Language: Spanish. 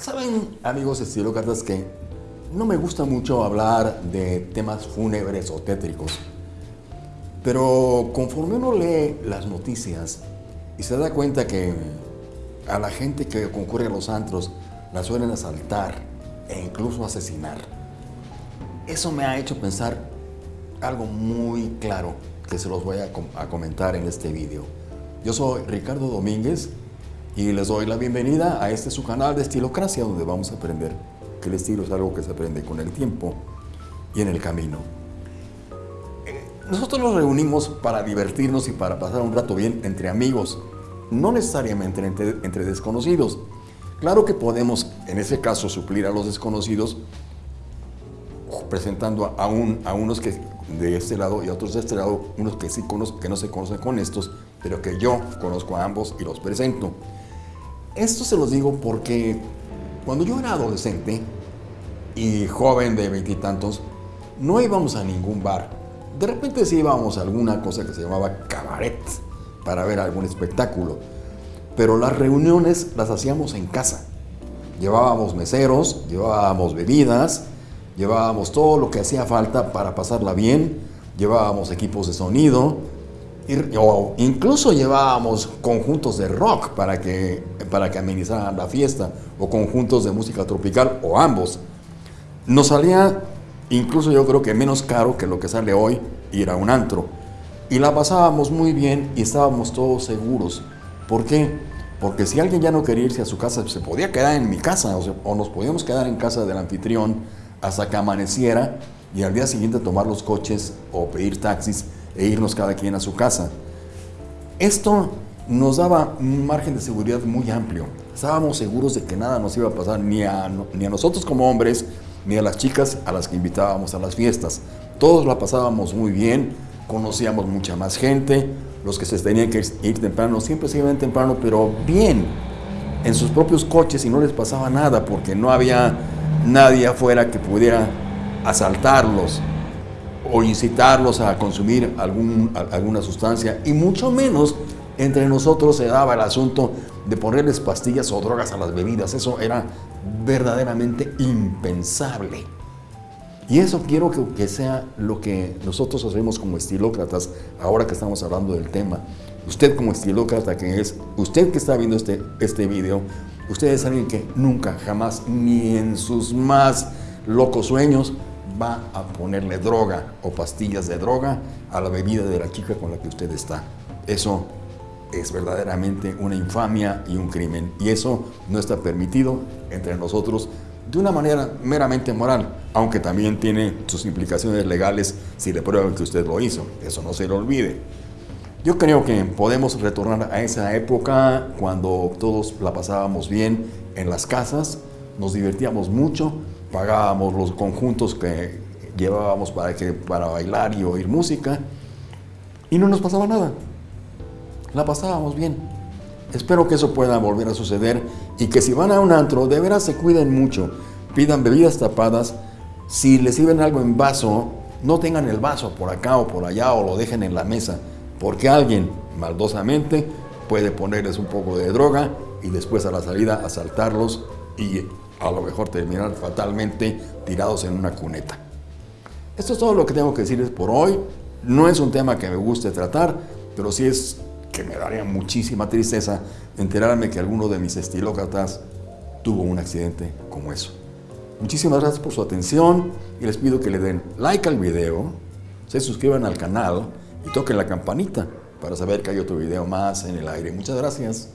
Saben, amigos estilócratas, que no me gusta mucho hablar de temas fúnebres o tétricos. Pero conforme uno lee las noticias y se da cuenta que a la gente que concurre a los antros la suelen asaltar e incluso asesinar, eso me ha hecho pensar algo muy claro que se los voy a, a comentar en este vídeo. Yo soy Ricardo Domínguez y les doy la bienvenida a este su canal de Estilocracia donde vamos a aprender que el estilo es algo que se aprende con el tiempo y en el camino. Eh, nosotros nos reunimos para divertirnos y para pasar un rato bien entre amigos, no necesariamente entre, desconocidos. Claro que podemos, en ese caso, suplir a los desconocidos presentando a, un, a unos que de este lado y a otros de este lado, unos que sí conozco, que no se conocen con estos, pero que yo conozco a ambos y los presento. Esto se los digo porque cuando yo era adolescente y joven de veintitantos, no íbamos a ningún bar. De repente sí íbamos a alguna cosa que se llamaba cabaret para ver algún espectáculo. Pero las reuniones las hacíamos en casa. Llevábamos meseros, llevábamos bebidas, llevábamos todo lo que hacía falta para pasarla bien, llevábamos equipos de sonido, o incluso llevábamos conjuntos de rock para que, para que amenizaran la fiesta, o conjuntos de música tropical, o ambos. Nos salía incluso yo creo que menos caro que lo que sale hoy ir a un antro. Y la pasábamos muy bien y estábamos todos seguros. ¿Por qué? Porque si alguien ya no quería irse a su casa, se podía quedar en mi casa, o, o nos podíamos quedar en casa del anfitrión hasta que amaneciera y al día siguiente tomar los coches o pedir taxis e irnos cada quien a su casa. Esto nos daba un margen de seguridad muy amplio. Estábamos seguros de que nada nos iba a pasar ni a, ni a nosotros como hombres, ni a las chicas a las que invitábamos a las fiestas. Todos la pasábamos muy bien, conocíamos mucha más gente, los que se tenían que ir temprano siempre se iban temprano, pero bien, en sus propios coches y no les pasaba nada porque no había nadie afuera que pudiera asaltarlos o incitarlos a consumir algún, alguna sustancia y mucho menos entre nosotros se daba el asunto de ponerles pastillas o drogas a las bebidas. Eso era verdaderamente impensable. Y eso quiero que, que, sea lo que nosotros hacemos como estilócratas, ahora que estamos hablando del tema. Usted como estilócrata que es, usted que está viendo este, este video, usted es alguien que nunca, jamás, ni en sus más locos sueños, va a ponerle droga o pastillas de droga a la bebida de la chica con la que usted está. Eso es verdaderamente una infamia y un crimen. Y eso no está permitido entre nosotros de una manera meramente moral, aunque también tiene sus implicaciones legales si le prueban que usted lo hizo. Eso no se lo olvide. Yo creo que podemos retornar a esa época cuando todos la pasábamos bien en las casas, nos divertíamos mucho, pagábamos los conjuntos que llevábamos para, que, para bailar y oír música y no nos pasaba nada. La pasábamos bien. Espero que eso pueda volver a suceder y que si van a un antro, de veras se cuiden mucho. Pidan bebidas tapadas. Si les sirven algo en vaso, no tengan el vaso por acá o por allá o lo dejen en la mesa, porque alguien maldosamente puede ponerles un poco de droga y después a la salida asaltarlos y a lo mejor terminar fatalmente tirados en una cuneta. Esto es todo lo que tengo que decirles por hoy. No es un tema que me guste tratar, pero sí es que me daría muchísima tristeza enterarme que alguno de mis estilócratas tuvo un accidente como eso. Muchísimas gracias por su atención y les pido que le den like al video, se suscriban al canal y toquen la campanita para saber que hay otro video más en el aire. Muchas gracias.